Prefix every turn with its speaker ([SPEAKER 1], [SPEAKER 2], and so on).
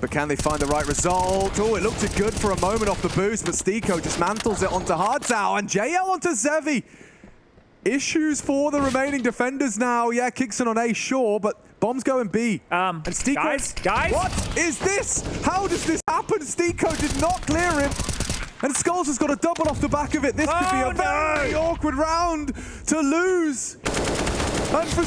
[SPEAKER 1] But can they find the right result? Oh, it looked good for a moment off the boost, but STYKO dismantles it onto hardzao and JL onto Zevi. Issues for the remaining defenders now. Yeah, kyxsan on A, sure, but bomb's going B.
[SPEAKER 2] Um,
[SPEAKER 1] and STYKO,
[SPEAKER 2] guys, guys?
[SPEAKER 1] What is this? How does this happen? STYKO did not clear him. And skullz has got a double off the back of it. This could be
[SPEAKER 2] a
[SPEAKER 1] a very awkward round to lose. And for